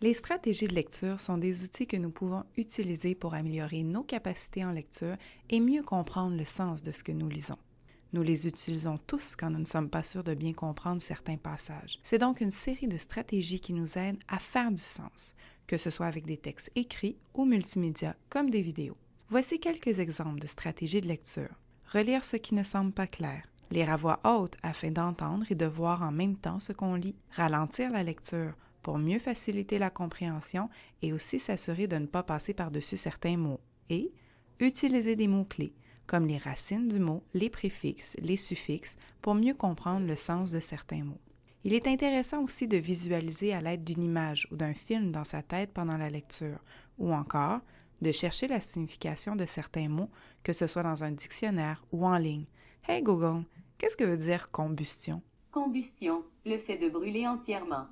Les stratégies de lecture sont des outils que nous pouvons utiliser pour améliorer nos capacités en lecture et mieux comprendre le sens de ce que nous lisons. Nous les utilisons tous quand nous ne sommes pas sûrs de bien comprendre certains passages. C'est donc une série de stratégies qui nous aident à faire du sens, que ce soit avec des textes écrits ou multimédia comme des vidéos. Voici quelques exemples de stratégies de lecture. Relire ce qui ne semble pas clair. Lire à voix haute afin d'entendre et de voir en même temps ce qu'on lit. Ralentir la lecture pour mieux faciliter la compréhension et aussi s'assurer de ne pas passer par-dessus certains mots. Et utiliser des mots-clés, comme les racines du mot, les préfixes, les suffixes, pour mieux comprendre le sens de certains mots. Il est intéressant aussi de visualiser à l'aide d'une image ou d'un film dans sa tête pendant la lecture, ou encore de chercher la signification de certains mots, que ce soit dans un dictionnaire ou en ligne. Hey Google, qu'est-ce que veut dire combustion? Combustion, le fait de brûler entièrement.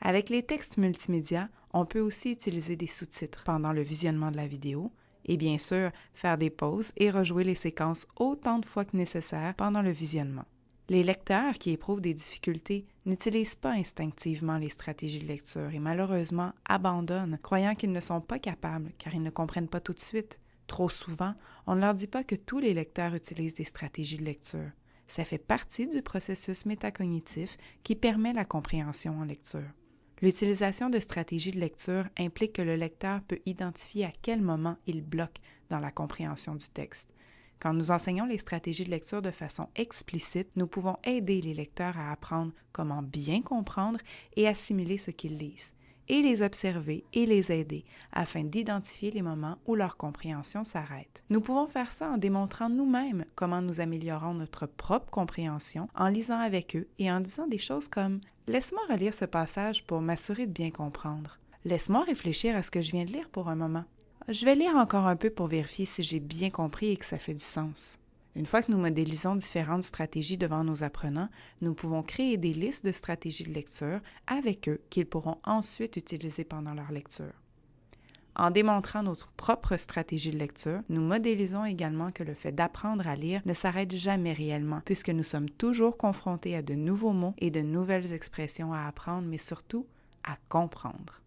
Avec les textes multimédia, on peut aussi utiliser des sous-titres pendant le visionnement de la vidéo et bien sûr faire des pauses et rejouer les séquences autant de fois que nécessaire pendant le visionnement. Les lecteurs qui éprouvent des difficultés n'utilisent pas instinctivement les stratégies de lecture et malheureusement abandonnent, croyant qu'ils ne sont pas capables car ils ne comprennent pas tout de suite. Trop souvent, on ne leur dit pas que tous les lecteurs utilisent des stratégies de lecture. Ça fait partie du processus métacognitif qui permet la compréhension en lecture. L'utilisation de stratégies de lecture implique que le lecteur peut identifier à quel moment il bloque dans la compréhension du texte. Quand nous enseignons les stratégies de lecture de façon explicite, nous pouvons aider les lecteurs à apprendre comment bien comprendre et assimiler ce qu'ils lisent et les observer et les aider afin d'identifier les moments où leur compréhension s'arrête. Nous pouvons faire ça en démontrant nous-mêmes comment nous améliorons notre propre compréhension en lisant avec eux et en disant des choses comme Laisse-moi relire ce passage pour m'assurer de bien comprendre. Laisse-moi réfléchir à ce que je viens de lire pour un moment. Je vais lire encore un peu pour vérifier si j'ai bien compris et que ça fait du sens. Une fois que nous modélisons différentes stratégies devant nos apprenants, nous pouvons créer des listes de stratégies de lecture avec eux qu'ils pourront ensuite utiliser pendant leur lecture. En démontrant notre propre stratégie de lecture, nous modélisons également que le fait d'apprendre à lire ne s'arrête jamais réellement, puisque nous sommes toujours confrontés à de nouveaux mots et de nouvelles expressions à apprendre, mais surtout à comprendre.